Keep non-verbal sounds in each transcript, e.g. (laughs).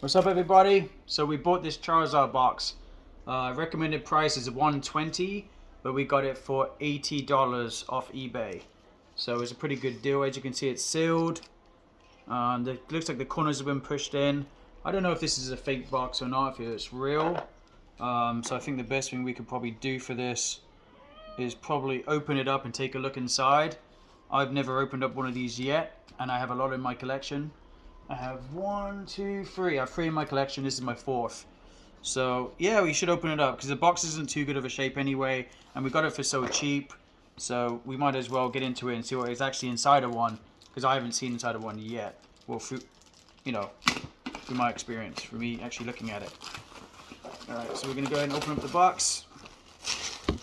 What's up everybody? So we bought this Charizard box. Uh, recommended price is 120 but we got it for $80 off eBay. So it's a pretty good deal. As you can see it's sealed. Um, it looks like the corners have been pushed in. I don't know if this is a fake box or not, if it's real. Um, so I think the best thing we could probably do for this is probably open it up and take a look inside. I've never opened up one of these yet and I have a lot in my collection. I have one, two, three. I have three in my collection. This is my fourth. So yeah, we should open it up because the box isn't too good of a shape anyway, and we got it for so cheap. So we might as well get into it and see what is actually inside of one because I haven't seen inside of one yet. Well, through, you know, through my experience, for me actually looking at it. All right, so we're gonna go ahead and open up the box.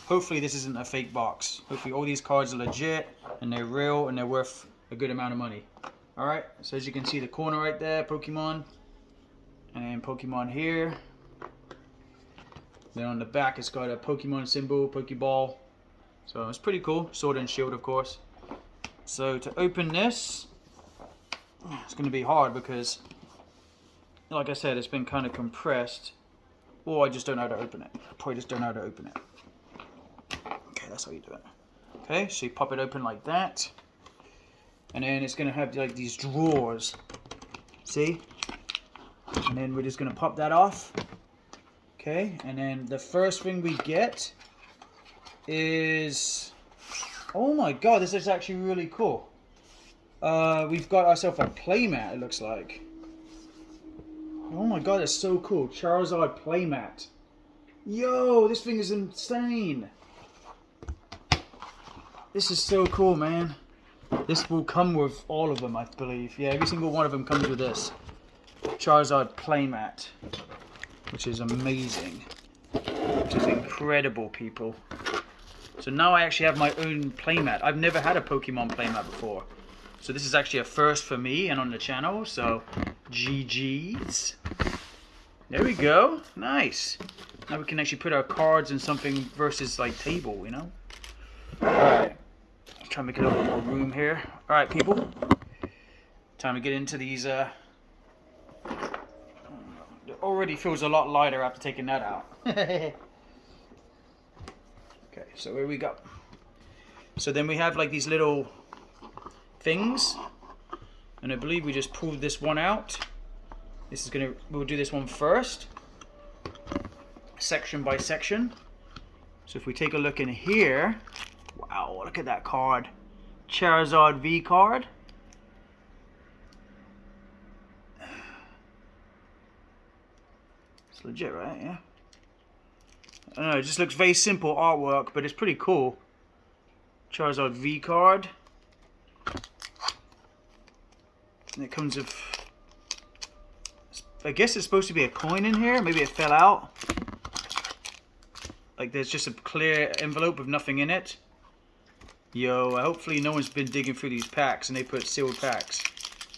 Hopefully this isn't a fake box. Hopefully all these cards are legit and they're real and they're worth a good amount of money. Alright, so as you can see the corner right there, Pokemon. And Pokemon here. Then on the back it's got a Pokemon symbol, Pokeball. So it's pretty cool. Sword and shield of course. So to open this, it's going to be hard because, like I said, it's been kind of compressed. Or I just don't know how to open it. I probably just don't know how to open it. Okay, that's how you do it. Okay, so you pop it open like that and then it's gonna have like these drawers. See? And then we're just gonna pop that off. Okay and then the first thing we get is oh my god this is actually really cool. Uh, we've got ourselves a playmat it looks like. Oh my god it's so cool. Charizard playmat. Yo this thing is insane. This is so cool man this will come with all of them, I believe. Yeah, every single one of them comes with this. Charizard playmat. Which is amazing. Which is incredible, people. So now I actually have my own playmat. I've never had a Pokemon playmat before. So this is actually a first for me and on the channel. So, GG's. There we go. Nice. Now we can actually put our cards in something versus like table, you know? Alright. Try to make a little bit more room here. All right, people. Time to get into these. Uh, it already feels a lot lighter after taking that out. (laughs) okay, so where we go? So then we have like these little things. And I believe we just pulled this one out. This is gonna, we'll do this one first. Section by section. So if we take a look in here, Wow, look at that card. Charizard V card. It's legit, right? Yeah. I don't know, it just looks very simple artwork, but it's pretty cool. Charizard V card. And it comes with... I guess it's supposed to be a coin in here. Maybe it fell out. Like there's just a clear envelope with nothing in it. Yo, hopefully no one's been digging through these packs and they put sealed packs.